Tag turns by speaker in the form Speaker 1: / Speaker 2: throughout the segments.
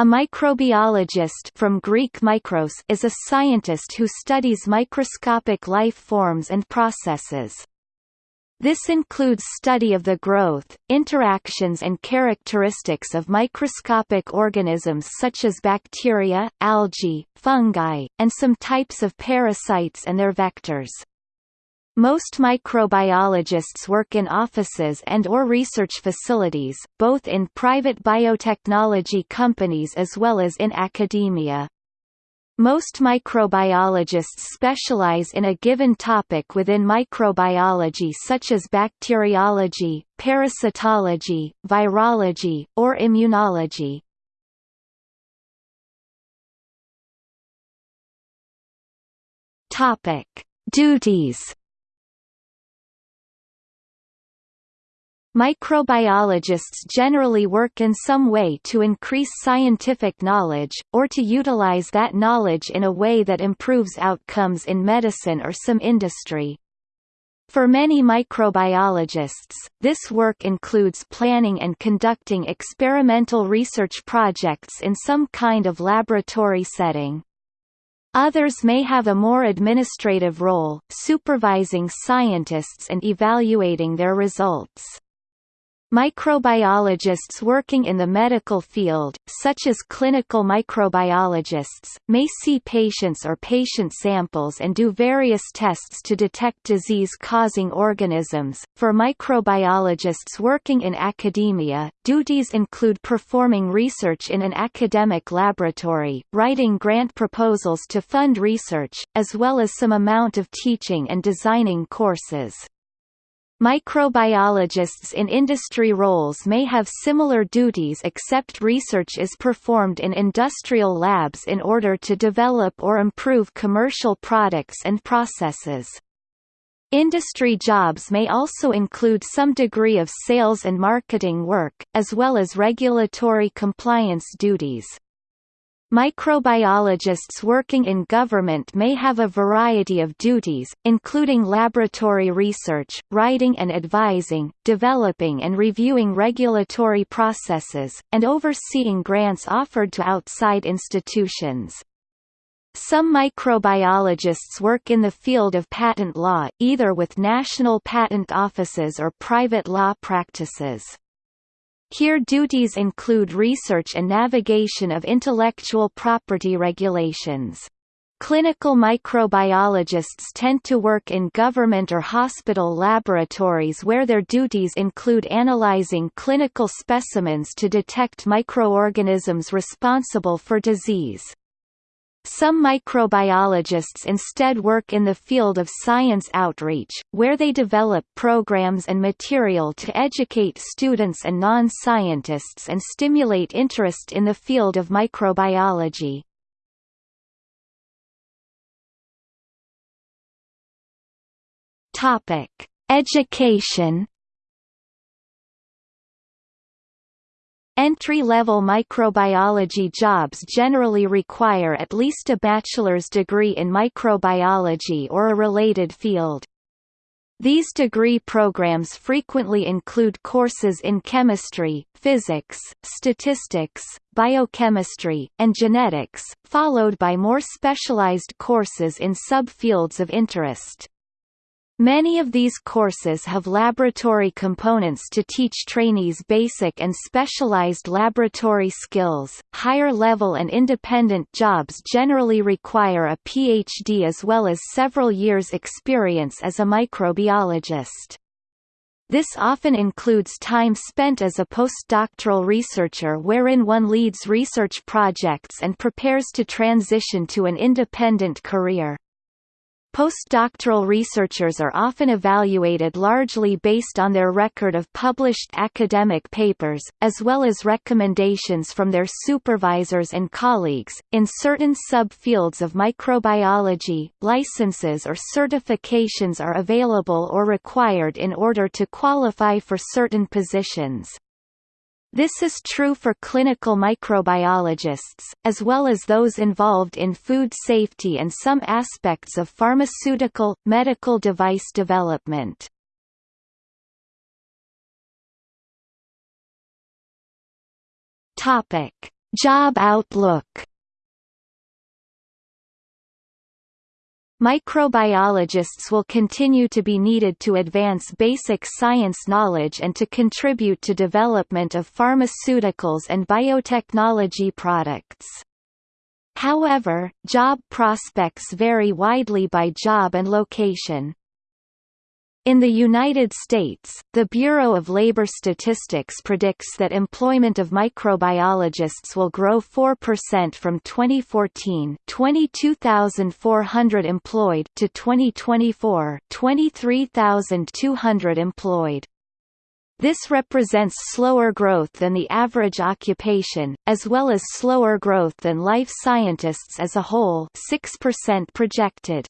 Speaker 1: A microbiologist from Greek mikros is a scientist who studies microscopic life forms and processes. This includes study of the growth, interactions and characteristics of microscopic organisms such as bacteria, algae, fungi, and some types of parasites and their vectors. Most microbiologists work in offices and or research facilities, both in private biotechnology companies as well as in academia. Most microbiologists specialize in a given topic within microbiology such as bacteriology, parasitology, virology, or immunology. Topic: Duties Microbiologists generally work in some way to increase scientific knowledge, or to utilize that knowledge in a way that improves outcomes in medicine or some industry. For many microbiologists, this work includes planning and conducting experimental research projects in some kind of laboratory setting. Others may have a more administrative role, supervising scientists and evaluating their results. Microbiologists working in the medical field, such as clinical microbiologists, may see patients or patient samples and do various tests to detect disease-causing organisms. For microbiologists working in academia, duties include performing research in an academic laboratory, writing grant proposals to fund research, as well as some amount of teaching and designing courses. Microbiologists in industry roles may have similar duties except research is performed in industrial labs in order to develop or improve commercial products and processes. Industry jobs may also include some degree of sales and marketing work, as well as regulatory compliance duties. Microbiologists working in government may have a variety of duties, including laboratory research, writing and advising, developing and reviewing regulatory processes, and overseeing grants offered to outside institutions. Some microbiologists work in the field of patent law, either with national patent offices or private law practices. Here duties include research and navigation of intellectual property regulations. Clinical microbiologists tend to work in government or hospital laboratories where their duties include analyzing clinical specimens to detect microorganisms responsible for disease. Some microbiologists instead work in the field of science outreach, where they develop programs and material to educate students and non-scientists and stimulate interest in the field of microbiology. Education Entry-level microbiology jobs generally require at least a bachelor's degree in microbiology or a related field. These degree programs frequently include courses in chemistry, physics, statistics, biochemistry, and genetics, followed by more specialized courses in subfields of interest. Many of these courses have laboratory components to teach trainees basic and specialized laboratory skills. Higher level and independent jobs generally require a PhD as well as several years' experience as a microbiologist. This often includes time spent as a postdoctoral researcher wherein one leads research projects and prepares to transition to an independent career. Postdoctoral researchers are often evaluated largely based on their record of published academic papers, as well as recommendations from their supervisors and colleagues. In certain subfields of microbiology, licenses or certifications are available or required in order to qualify for certain positions. This is true for clinical microbiologists, as well as those involved in food safety and some aspects of pharmaceutical, medical device development. Job outlook Microbiologists will continue to be needed to advance basic science knowledge and to contribute to development of pharmaceuticals and biotechnology products. However, job prospects vary widely by job and location. In the United States, the Bureau of Labor Statistics predicts that employment of microbiologists will grow 4% from 2014 22,400 employed to 2024 23,200 employed. This represents slower growth than the average occupation, as well as slower growth than life scientists as a whole 6% projected.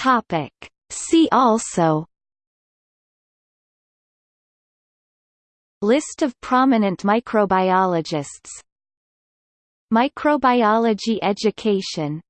Speaker 1: Topic. See also List of prominent microbiologists Microbiology education